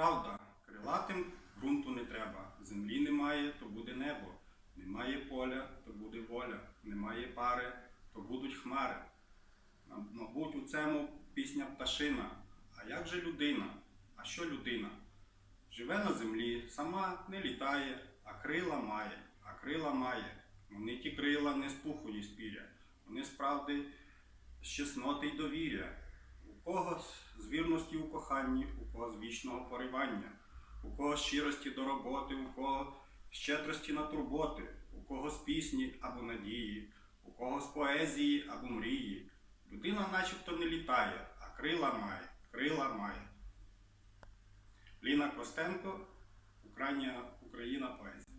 правда, крилатим ґрунту не треба. Землі немає, то буде небо. Немає поля, то буде воля. Немає пари, то будуть хмари. Мабуть, у цьому пісня пташина. А як же людина? А що людина? Живе на землі, сама не літає, а крила має, а крила має. Вони ті крила не з пуху і з піря, вони справді з чесноти й довір'я. У кого з вірності у коханні, у кого з вічного поривання, у кого щирості до роботи, у кого щедрості на турботи, у кого з пісні або надії, у кого з поезії або мрії. Людина начебто не літає, а крила має, крила має. Ліна Костенко, Україна поезія.